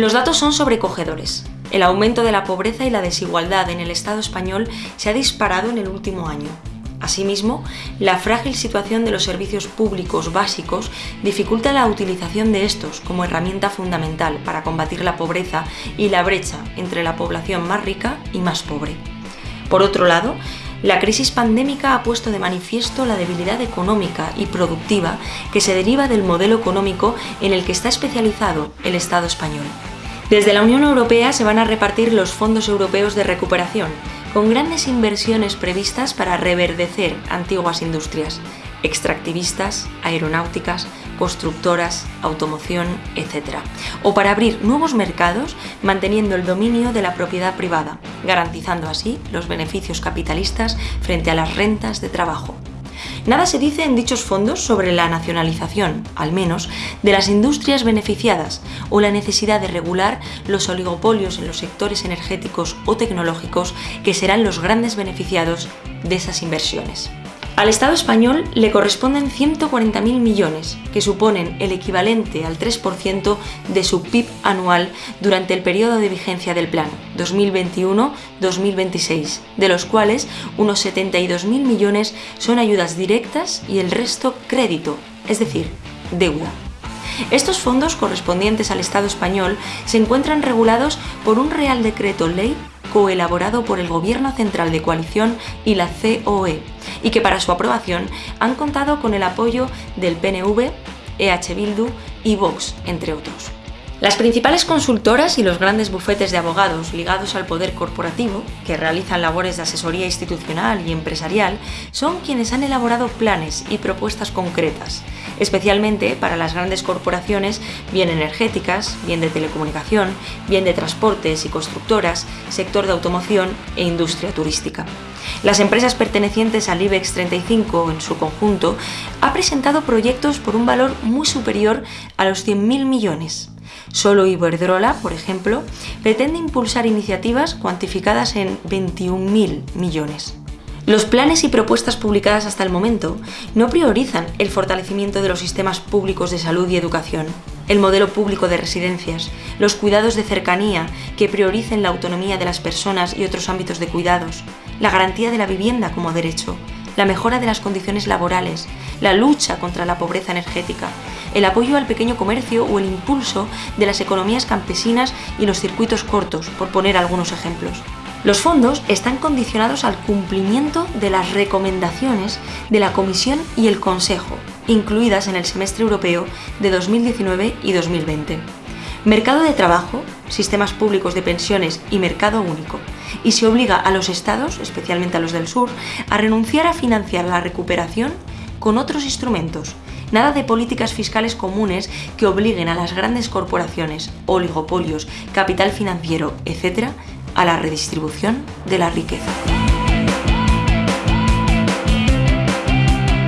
Los datos son sobrecogedores. El aumento de la pobreza y la desigualdad en el Estado español se ha disparado en el último año. Asimismo, la frágil situación de los servicios públicos básicos dificulta la utilización de estos como herramienta fundamental para combatir la pobreza y la brecha entre la población más rica y más pobre. Por otro lado, la crisis pandémica ha puesto de manifiesto la debilidad económica y productiva que se deriva del modelo económico en el que está especializado el Estado español. Desde la Unión Europea se van a repartir los fondos europeos de recuperación, con grandes inversiones previstas para reverdecer antiguas industrias, extractivistas, aeronáuticas, constructoras, automoción, etc. O para abrir nuevos mercados manteniendo el dominio de la propiedad privada, garantizando así los beneficios capitalistas frente a las rentas de trabajo. Nada se dice en dichos fondos sobre la nacionalización, al menos, de las industrias beneficiadas o la necesidad de regular los oligopolios en los sectores energéticos o tecnológicos que serán los grandes beneficiados de esas inversiones. Al Estado español le corresponden 140.000 millones, que suponen el equivalente al 3% de su PIB anual durante el periodo de vigencia del plan 2021-2026, de los cuales unos 72.000 millones son ayudas directas y el resto crédito, es decir, deuda. Estos fondos correspondientes al Estado español se encuentran regulados por un Real Decreto Ley coelaborado por el Gobierno Central de Coalición y la COE, y que para su aprobación han contado con el apoyo del PNV, EH Bildu y Vox, entre otros. Las principales consultoras y los grandes bufetes de abogados ligados al poder corporativo, que realizan labores de asesoría institucional y empresarial, son quienes han elaborado planes y propuestas concretas, especialmente para las grandes corporaciones, bien energéticas, bien de telecomunicación, bien de transportes y constructoras, sector de automoción e industria turística. Las empresas pertenecientes al IBEX 35 en su conjunto ha presentado proyectos por un valor muy superior a los 100.000 millones. Solo Iberdrola, por ejemplo, pretende impulsar iniciativas cuantificadas en 21.000 millones. Los planes y propuestas publicadas hasta el momento no priorizan el fortalecimiento de los sistemas públicos de salud y educación, el modelo público de residencias, los cuidados de cercanía que prioricen la autonomía de las personas y otros ámbitos de cuidados, la garantía de la vivienda como derecho, la mejora de las condiciones laborales, la lucha contra la pobreza energética, el apoyo al pequeño comercio o el impulso de las economías campesinas y los circuitos cortos, por poner algunos ejemplos. Los fondos están condicionados al cumplimiento de las recomendaciones de la Comisión y el Consejo, incluidas en el semestre europeo de 2019 y 2020. Mercado de trabajo, sistemas públicos de pensiones y mercado único. Y se obliga a los estados, especialmente a los del sur, a renunciar a financiar la recuperación con otros instrumentos. Nada de políticas fiscales comunes que obliguen a las grandes corporaciones, oligopolios, capital financiero, etc., a la redistribución de la riqueza.